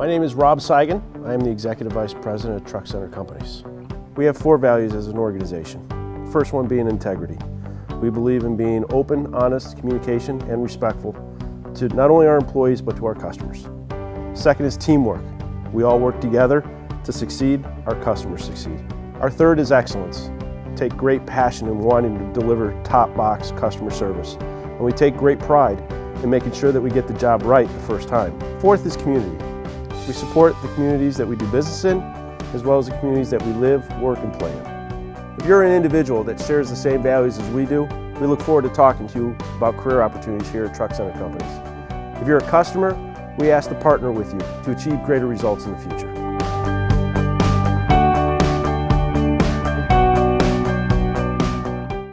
My name is Rob Seigan. I am the Executive Vice President of Truck Center Companies. We have four values as an organization. First one being integrity. We believe in being open, honest, communication, and respectful to not only our employees but to our customers. Second is teamwork. We all work together to succeed, our customers succeed. Our third is excellence. Take great passion in wanting to deliver top box customer service. And we take great pride in making sure that we get the job right the first time. Fourth is community. We support the communities that we do business in, as well as the communities that we live, work, and play in. If you're an individual that shares the same values as we do, we look forward to talking to you about career opportunities here at Truck Center Companies. If you're a customer, we ask to partner with you to achieve greater results in the future.